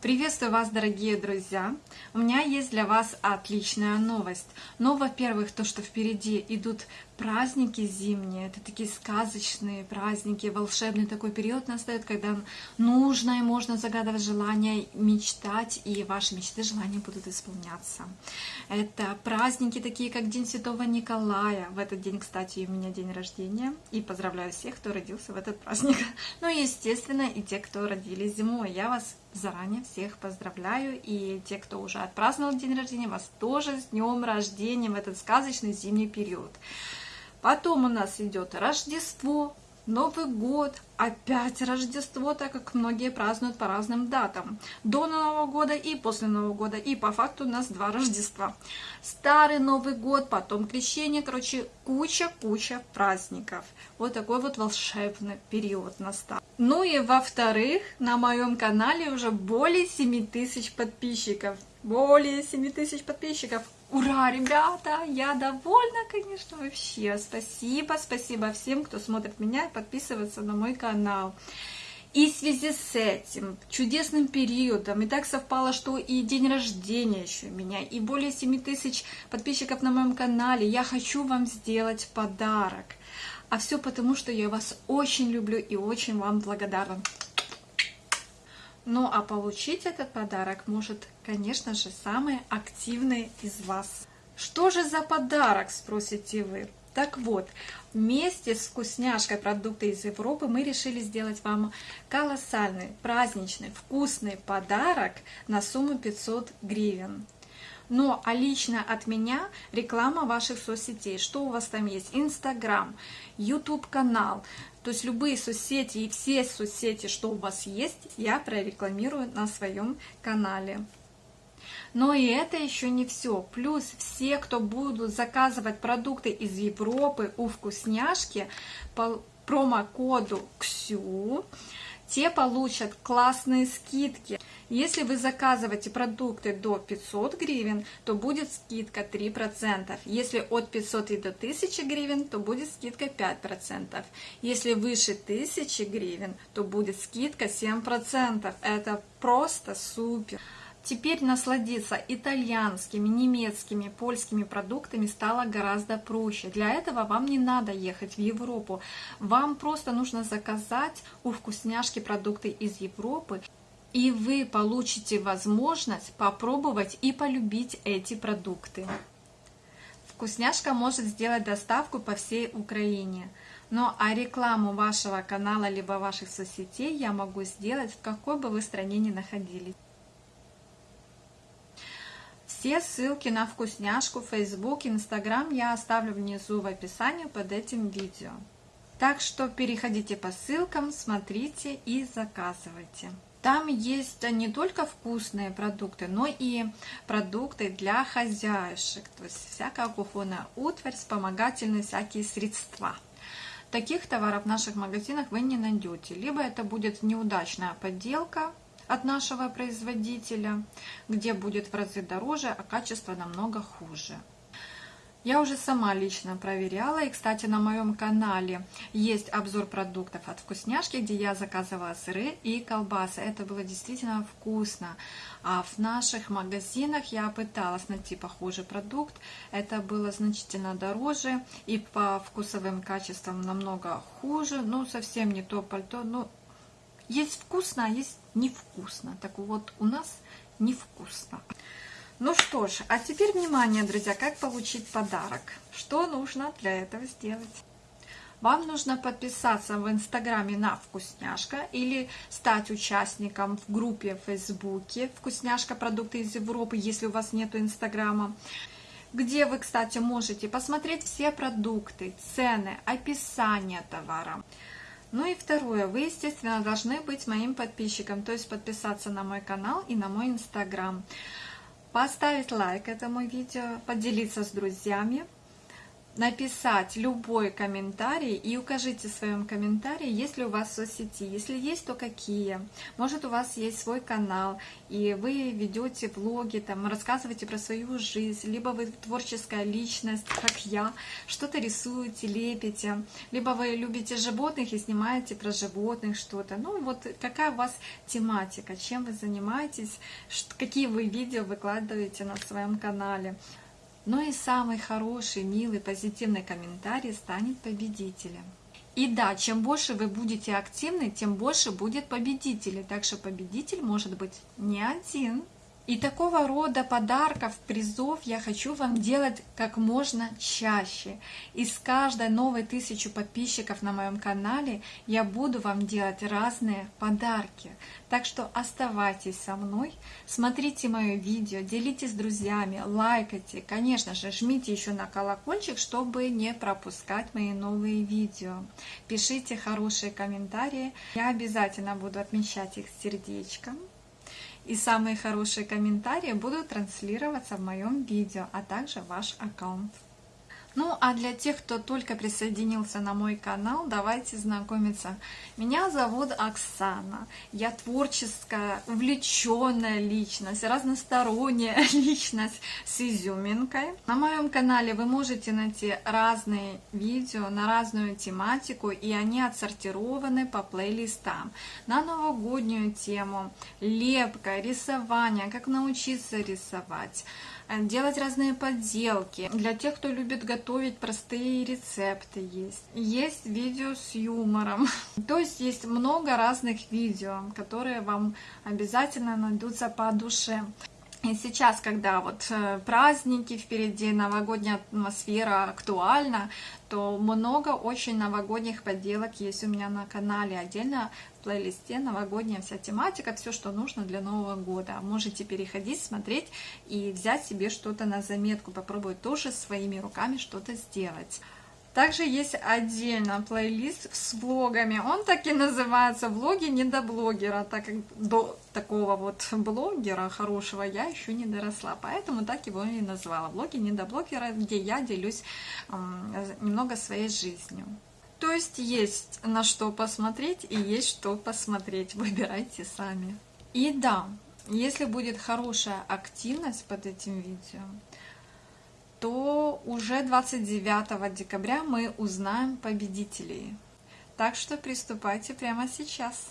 Приветствую вас, дорогие друзья! У меня есть для вас отличная новость. Но, во-первых, то, что впереди идут праздники зимние, это такие сказочные праздники, волшебный такой период настает, когда нужно и можно загадывать желания, мечтать, и ваши мечты, желания будут исполняться. Это праздники такие, как День Святого Николая. В этот день, кстати, у меня день рождения, и поздравляю всех, кто родился в этот праздник. Ну естественно, и те, кто родились зимой. Я вас заранее всех поздравляю, и те, кто уже отпраздновал день рождения, вас тоже с днем рождения в этот сказочный зимний период. Потом у нас идет Рождество, Новый год, опять Рождество, так как многие празднуют по разным датам. До Нового года и после Нового года. И по факту у нас два Рождества. Старый Новый год, потом Крещение. Короче, куча-куча праздников. Вот такой вот волшебный период настал. Ну и во-вторых, на моем канале уже более 7 тысяч подписчиков. Более 7 тысяч подписчиков. Ура, ребята, я довольна, конечно, вообще. Спасибо, спасибо всем, кто смотрит меня и подписывается на мой канал. И в связи с этим чудесным периодом, и так совпало, что и день рождения еще у меня, и более 7 тысяч подписчиков на моем канале, я хочу вам сделать подарок. А все потому, что я вас очень люблю и очень вам благодарна. Ну а получить этот подарок может, конечно же, самый активный из вас. Что же за подарок, спросите вы? Так вот, вместе с вкусняшкой продукты из Европы мы решили сделать вам колоссальный, праздничный, вкусный подарок на сумму 500 гривен. Но а лично от меня реклама ваших соцсетей. Что у вас там есть? Инстаграм, YouTube канал. То есть любые соцсети и все соцсети, что у вас есть, я прорекламирую на своем канале. Но и это еще не все. Плюс все, кто будут заказывать продукты из Европы у вкусняшки по промокоду КСЮ, те получат классные скидки. Если вы заказываете продукты до 500 гривен, то будет скидка 3%. Если от 500 и до 1000 гривен, то будет скидка 5%. Если выше 1000 гривен, то будет скидка 7%. Это просто супер! Теперь насладиться итальянскими, немецкими, польскими продуктами стало гораздо проще. Для этого вам не надо ехать в Европу. Вам просто нужно заказать у вкусняшки продукты из Европы и вы получите возможность попробовать и полюбить эти продукты. Вкусняшка может сделать доставку по всей Украине. Но а рекламу вашего канала либо ваших соцсетей я могу сделать в какой бы вы стране ни находились. Все ссылки на вкусняшку, Facebook, Instagram я оставлю внизу в описании под этим видео. Так что переходите по ссылкам, смотрите и заказывайте. Там есть не только вкусные продукты, но и продукты для хозяюшек, то есть всякая кухонная утварь, вспомогательные всякие средства. Таких товаров в наших магазинах вы не найдете. Либо это будет неудачная подделка от нашего производителя, где будет в разы дороже, а качество намного хуже. Я уже сама лично проверяла, и, кстати, на моем канале есть обзор продуктов от вкусняшки, где я заказывала сыры и колбасы. Это было действительно вкусно. А в наших магазинах я пыталась найти похожий продукт. Это было значительно дороже и по вкусовым качествам намного хуже. Ну, совсем не то пальто. Ну, есть вкусно, а есть невкусно. Так вот, у нас невкусно. Ну что ж, а теперь внимание, друзья, как получить подарок. Что нужно для этого сделать? Вам нужно подписаться в Инстаграме на Вкусняшка или стать участником в группе в Фейсбуке Вкусняшка продукты из Европы, если у вас нет Инстаграма где вы, кстати, можете посмотреть все продукты, цены, описание товара. Ну и второе, вы, естественно, должны быть моим подписчиком, то есть подписаться на мой канал и на мой инстаграм. Поставить лайк этому видео, поделиться с друзьями, написать любой комментарий и укажите в своем комментарии, есть ли у вас соцсети. Если есть, то какие. Может, у вас есть свой канал, и вы ведете влоги, там, рассказываете про свою жизнь, либо вы творческая личность, как я, что-то рисуете, лепите, либо вы любите животных и снимаете про животных что-то. Ну, вот какая у вас тематика, чем вы занимаетесь, какие вы видео выкладываете на своем канале но и самый хороший, милый, позитивный комментарий станет победителем. И да, чем больше вы будете активны, тем больше будет победителей. Так что победитель может быть не один. И такого рода подарков, призов я хочу вам делать как можно чаще. И с каждой новой тысячу подписчиков на моем канале я буду вам делать разные подарки. Так что оставайтесь со мной, смотрите мое видео, делитесь с друзьями, лайкайте. Конечно же, жмите еще на колокольчик, чтобы не пропускать мои новые видео. Пишите хорошие комментарии, я обязательно буду отмечать их сердечком и самые хорошие комментарии будут транслироваться в моем видео, а также ваш аккаунт. Ну, а для тех, кто только присоединился на мой канал, давайте знакомиться. Меня зовут Оксана. Я творческая, увлеченная личность, разносторонняя личность с изюминкой. На моем канале вы можете найти разные видео на разную тематику, и они отсортированы по плейлистам. На новогоднюю тему, лепка, рисование, как научиться рисовать, делать разные подделки. Для тех, кто любит готовить, простые рецепты есть. Есть видео с юмором. То есть есть много разных видео, которые вам обязательно найдутся по душе. И сейчас, когда вот э, праздники впереди, новогодняя атмосфера актуальна, то много очень новогодних поделок есть у меня на канале. Отдельно в плейлисте новогодняя вся тематика, все, что нужно для Нового года. Можете переходить, смотреть и взять себе что-то на заметку, попробовать тоже своими руками что-то сделать. Также есть отдельно плейлист с влогами. Он так и называется «Влоги недоблогера», так как до такого вот блогера хорошего я еще не доросла. Поэтому так его и назвала. «Влоги недоблогера», где я делюсь немного своей жизнью. То есть есть на что посмотреть и есть что посмотреть. Выбирайте сами. И да, если будет хорошая активность под этим видео, то уже 29 декабря мы узнаем победителей. Так что приступайте прямо сейчас.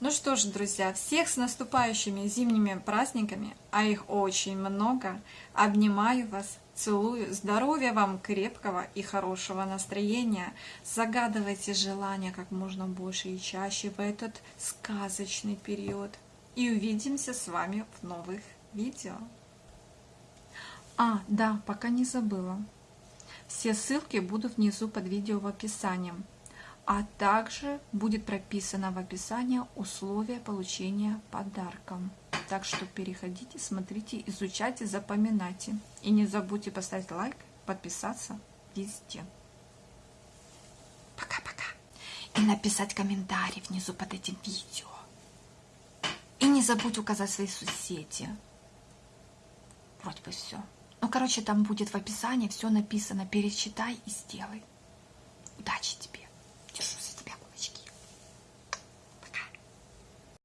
Ну что ж, друзья, всех с наступающими зимними праздниками, а их очень много, обнимаю вас, целую, здоровья вам крепкого и хорошего настроения, загадывайте желания как можно больше и чаще в этот сказочный период. И увидимся с вами в новых видео. А, да, пока не забыла. Все ссылки будут внизу под видео в описании. А также будет прописано в описании условия получения подарка. Так что переходите, смотрите, изучайте, запоминайте. И не забудьте поставить лайк, подписаться везде. Пока-пока. И написать комментарий внизу под этим видео. И не забудь указать свои соцсети. Вроде бы все. Ну, короче, там будет в описании все написано. Перечитай и сделай. Удачи тебе!